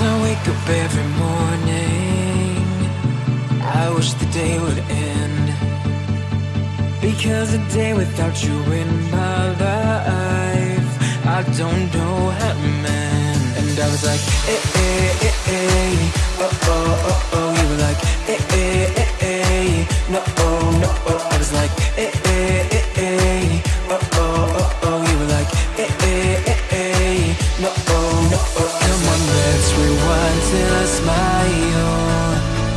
every morning I wish the day would end. Because a day without you in my life I don't know how to mend. And I was like, eh, eh, eh, eh till I smile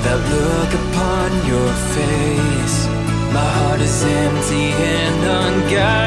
That look upon your face. My heart is empty and unguided